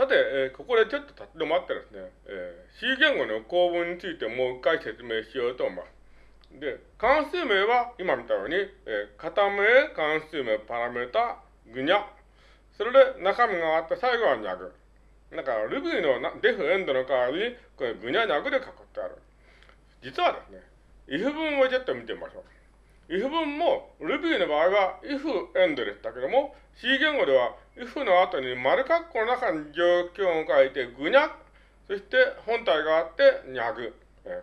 さて、えー、ここでちょっと立ち止まってですね、えー、C 言語の構文についてもう一回説明しようと思います。で、関数名は今見たように、えー、型名、関数名、パラメータ、ぐにゃ。それで中身があって最後はにゃぐ。だから、ルビーのデフエンドの代わりに、これぐにゃにゃぐで囲ってある。実はですね、if 文をちょっと見てみましょう。If 文も Ruby の場合は if エンドでしたけども、C 言語では if の後に丸括弧の中に状況を書いてぐにゃ、そして本体があってにゃぐ。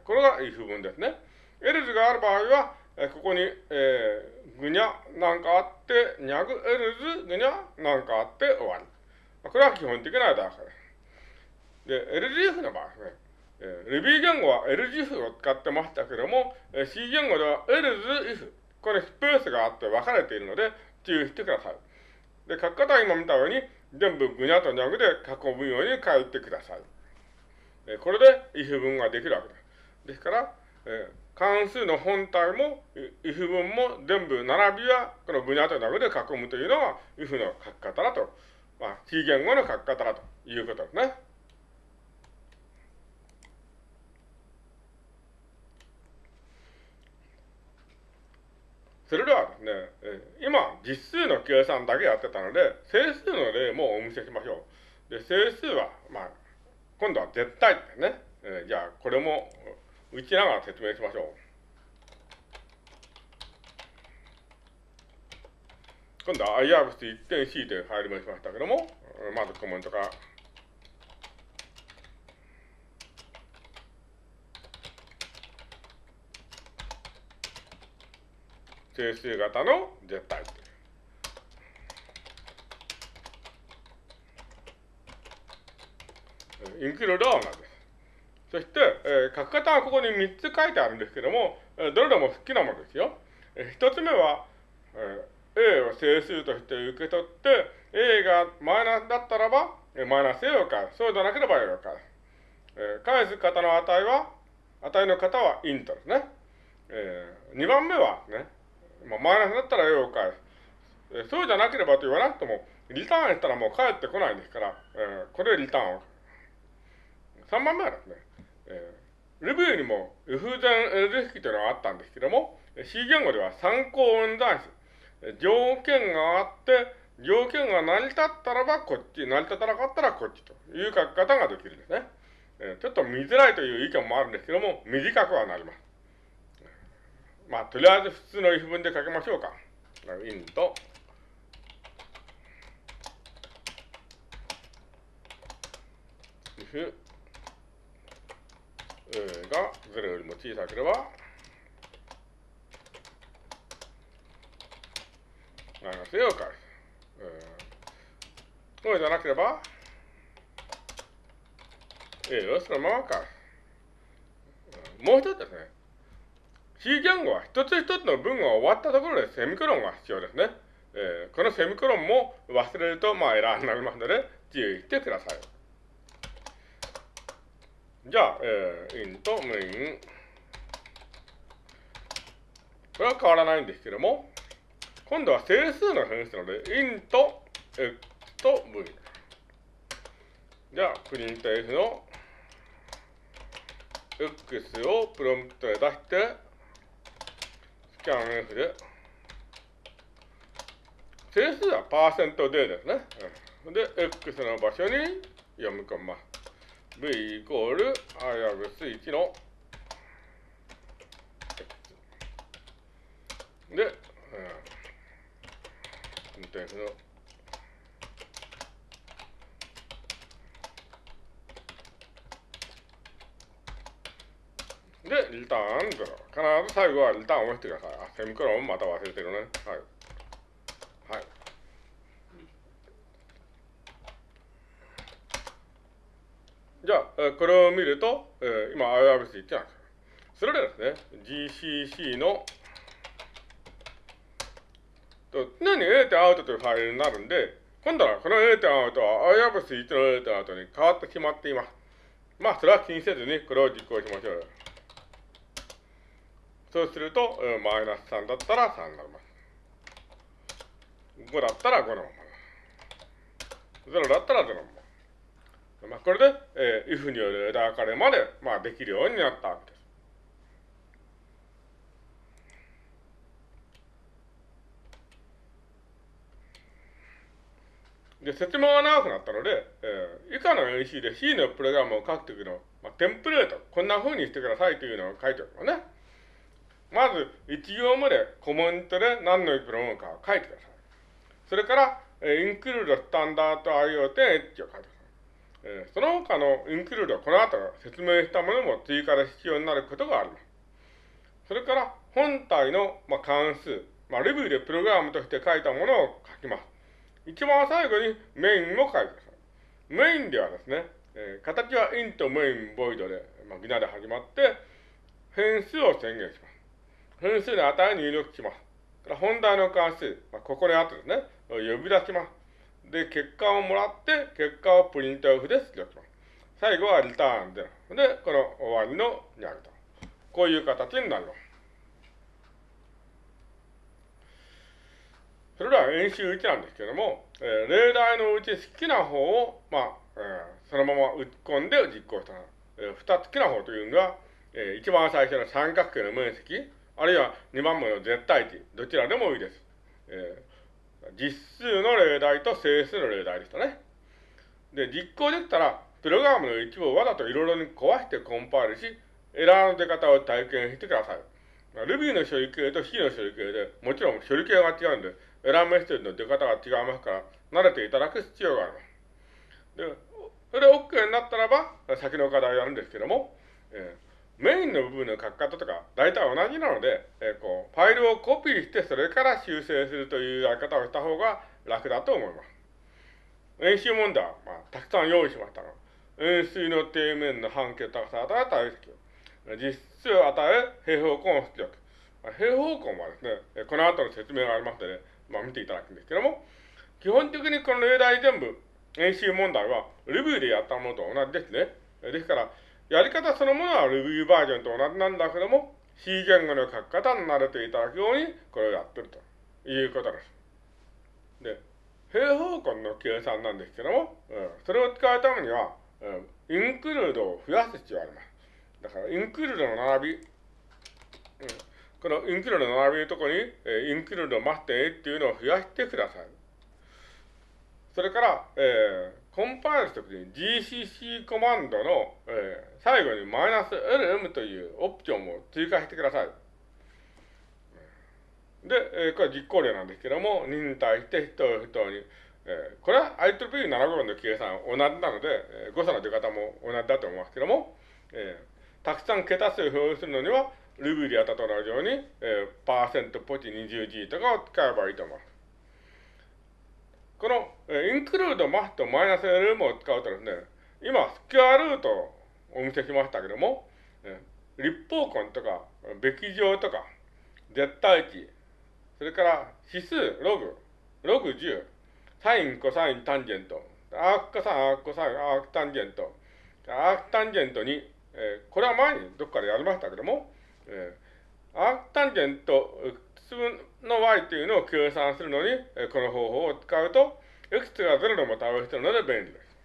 これが if 文ですね。else がある場合は、ここに、えー、ぐにゃなんかあって、にゃぐ else ぐにゃなんかあって終わり。これは基本的なだからです。で、LGF の場合ですね。えー、Ruby 言語は LGF を使ってましたけども、えー、C 言語では else if これスペースがあって分かれているので注意してください。で、書き方は今見たように全部ぐにゃとにゃぐで囲むように書いてください。え、これで if 文ができるわけです。ですから、え、関数の本体も if 文も全部並びはこのぐにゃとにゃぐで囲むというのが if の書き方だと、まあ、C 言語の書き方だということですね。それではですね、今、実数の計算だけやってたので、整数の例もお見せしましょう。で、整数は、まあ、今度は絶対ですね。じゃあ、これも打ちながら説明しましょう。今度は i アブス1点 C というファイル名しましたけども、まずコメントから整数型の絶対インクルードは同じです。そして、えー、書き方はここに3つ書いてあるんですけども、えー、どれでも好きなものですよ。えー、1つ目は、えー、A を整数として受け取って、A がマイナスだったらば、えー、マイナス A を返す。そうでなければ A を返す。えー、返す型の値は、値の型はイントですね。えー、2番目はね、まあ、マイナスだったら A を返す。そうじゃなければと言わなくても、リターンしたらもう返ってこないですから、えー、これリターンを。3番目はですね、えー、レビューにも F 前 L 式というのがあったんですけども、C 言語では参考運算子。条件があって、条件が成り立ったらばこっち、成り立たなかったらこっちという書き方ができるんですね。えー、ちょっと見づらいという意見もあるんですけども、短くはなります。まあ、とりあえず普通の if 文で書きましょうか。インと、if A が0よりも小さければ、マイナス A を返す。そうじゃなければ、A をそのまま返す。もう一つですね。C 言語は一つ一つの文が終わったところでセミコロンが必要ですね。えー、このセミコロンも忘れると、まあ、エラーになりますので、注意してください。じゃあ、えー、インとメイン。これは変わらないんですけども、今度は整数の変数なので、インと X と V。じゃあ、プリント F の X をプロンプトで出して、キャン F で、整数はパーセントでですね。うんで、X の場所に読み込みます。V イコールアイアブス1の X。で、うん、運転手のリターン0。必ず最後はリターンを押してください。あ、セミコロンまた忘れてるね。はい。はい。じゃあ、えこれを見ると、えー、今 IRC ってなんですそれでですね、GCC のと常に A 点アウトというファイルになるんで、今度はこの A 点アウトは IRC1 の A 点アウトに変わってしまっています。まあ、それは気にせずにこれを実行しましょう。そうすると、マイナス3だったら3になります。5だったら5のまま。0だったら0のまま。まあ、これで、えー、if による枝分かれまで、まあ、できるようになったわけです。で、説明が長くなったので、えー、以下の演習で C のプログラムを書くときの、まあ、テンプレート、こんな風にしてくださいというのを書いておくのね。まず、1行目でコメントで何のプログラムかを書いてください。それから、えー、include スタンダード IoT エッジを書いてください。その他の include はこの後説明したものも追加で必要になることがあります。それから、本体の、まあ、関数、まあ、レビューでプログラムとして書いたものを書きます。一番最後にメインも書いてください。メインではですね、形は int メインボイドで、まあ、ギナで始まって、変数を宣言します。変数の値を入力します。本題の関数、まあ、ここにあってですね、呼び出します。で、結果をもらって、結果をプリントオフで出力します。最後はリターンで、で、この終わりのにあると。こういう形になります。それでは演習1なんですけれども、えー、例題のうち好きな方を、まあ、えー、そのまま打ち込んで実行した。えー、二つ好きな方というのが、えー、一番最初の三角形の面積、あるいは二番目の絶対値、どちらでもいいです。えー、実数の例題と整数の例題でしたね。で、実行できたら、プログラムの一部をわざといろいろに壊してコンパイルし、エラーの出方を体験してください。Ruby の処理系と C の処理系で、もちろん処理系が違うんで、エラーメッセージの出方が違いますから、慣れていただく必要があります。で、それで OK になったらば、先の課題をやるんですけども、えー、メインの部分の書き方とか、大体同じなので、えー、こう、ファイルをコピーして、それから修正するというやり方をした方が楽だと思います。演習問題は、まあ、たくさん用意しましたが、円錐の底面の半径高さを与えた体積、実質を与え、平方根を出力。平方根はですね、この後の説明がありますので、まあ、見ていただくんですけども、基本的にこの例題全部、演習問題は、レビューでやったものと同じですね。ですから、やり方そのものはレビューバージョンと同じなんだけども、C 言語の書き方に慣れていただくように、これをやってるということです。で、平方根の計算なんですけども、うん、それを使うためには、うん、インクルードを増やす必要があります。だから、インクルードの並び、うんこのインクルードの並びのところに、えインクルードマステっていうのを増やしてください。それから、えー、コンパイルしたときに GCC コマンドの、えー、最後にマイナス LM というオプションを追加してください。で、えー、これ実行例なんですけども、2に対して人を人に、えー、これは IEEE75 の計算同じなので、えー、誤差の出方も同じだと思いますけども、えー、たくさん桁数を表示するのには、ルビーでやったと同じように、えー、パーセントポチ 20G とかを使えばいいと思います。この、えー、インクルードマストマイナス LM を使うとですね、今、スキュアルートお見せしましたけども、立方根とか、べき乗とか、絶対値、それから指数、ログ、ログ10、サイン、コサイン、タンジェント、アークコサイン、アークコサイン、アークタンジェント、アークタンジェントに、えー、これは前にどっかでやりましたけども、えー、アークタンジェント分の y というのを計算するのに、えー、この方法を使うと、x が0でも対応しているので便利です。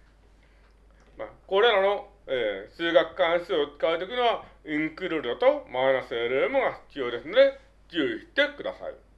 まあ、これらの、えー、数学関数を使うときには、インクルードとマイナス LM が必要ですので、注意してください。